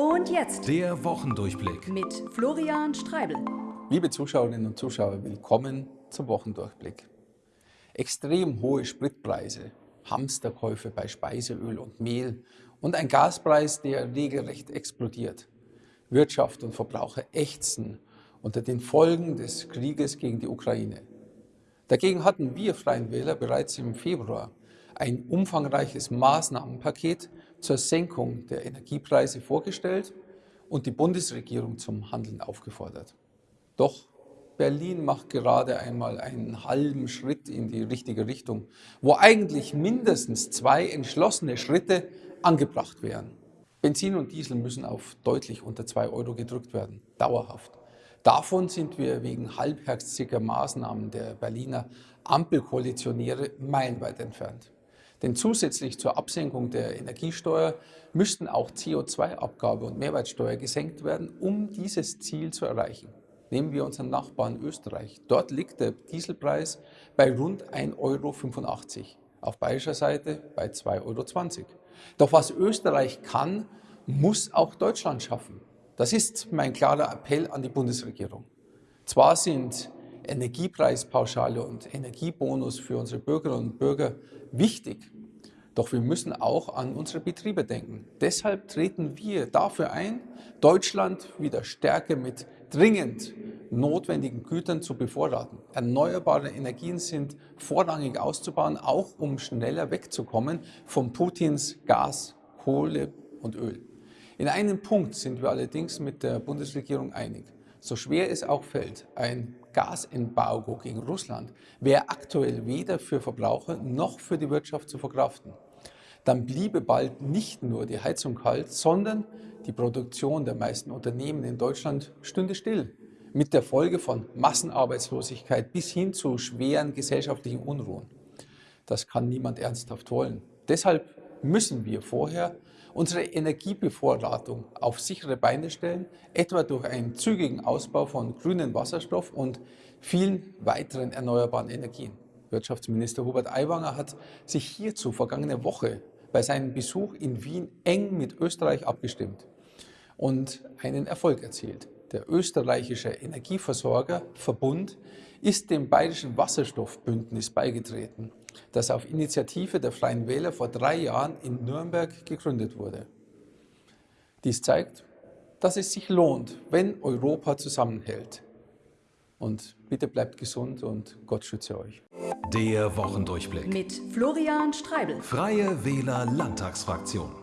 Und jetzt Der Wochendurchblick. mit Florian Streibel. Liebe Zuschauerinnen und Zuschauer, willkommen zum Wochendurchblick. Extrem hohe Spritpreise, Hamsterkäufe bei Speiseöl und Mehl und ein Gaspreis, der regelrecht explodiert. Wirtschaft und Verbraucher ächzen unter den Folgen des Krieges gegen die Ukraine. Dagegen hatten wir Freien Wähler bereits im Februar ein umfangreiches Maßnahmenpaket zur Senkung der Energiepreise vorgestellt und die Bundesregierung zum Handeln aufgefordert. Doch Berlin macht gerade einmal einen halben Schritt in die richtige Richtung, wo eigentlich mindestens zwei entschlossene Schritte angebracht wären. Benzin und Diesel müssen auf deutlich unter 2 Euro gedrückt werden, dauerhaft. Davon sind wir wegen halbherziger Maßnahmen der Berliner Ampelkoalitionäre meilenweit entfernt. Denn zusätzlich zur Absenkung der Energiesteuer müssten auch CO2-Abgabe und Mehrwertsteuer gesenkt werden, um dieses Ziel zu erreichen. Nehmen wir unseren Nachbarn Österreich. Dort liegt der Dieselpreis bei rund 1,85 Euro. Auf bayerischer Seite bei 2,20 Euro. Doch was Österreich kann, muss auch Deutschland schaffen. Das ist mein klarer Appell an die Bundesregierung. Zwar sind Energiepreispauschale und Energiebonus für unsere Bürgerinnen und Bürger wichtig, doch wir müssen auch an unsere Betriebe denken. Deshalb treten wir dafür ein, Deutschland wieder stärker mit dringend notwendigen Gütern zu bevorraten. Erneuerbare Energien sind vorrangig auszubauen, auch um schneller wegzukommen von Putins Gas, Kohle und Öl. In einem Punkt sind wir allerdings mit der Bundesregierung einig. So schwer es auch fällt, ein Gasembargo gegen Russland wäre aktuell weder für Verbraucher noch für die Wirtschaft zu verkraften. Dann bliebe bald nicht nur die Heizung kalt, sondern die Produktion der meisten Unternehmen in Deutschland stünde still. Mit der Folge von Massenarbeitslosigkeit bis hin zu schweren gesellschaftlichen Unruhen. Das kann niemand ernsthaft wollen. Deshalb müssen wir vorher unsere Energiebevorratung auf sichere Beine stellen, etwa durch einen zügigen Ausbau von grünem Wasserstoff und vielen weiteren erneuerbaren Energien. Wirtschaftsminister Hubert Aiwanger hat sich hierzu vergangene Woche bei seinem Besuch in Wien eng mit Österreich abgestimmt und einen Erfolg erzielt. Der österreichische Energieversorger Verbund ist dem Bayerischen Wasserstoffbündnis beigetreten, das auf Initiative der Freien Wähler vor drei Jahren in Nürnberg gegründet wurde. Dies zeigt, dass es sich lohnt, wenn Europa zusammenhält. Und bitte bleibt gesund und Gott schütze euch. Der Wochendurchblick. Mit Florian Streibel. Freie Wähler Landtagsfraktion.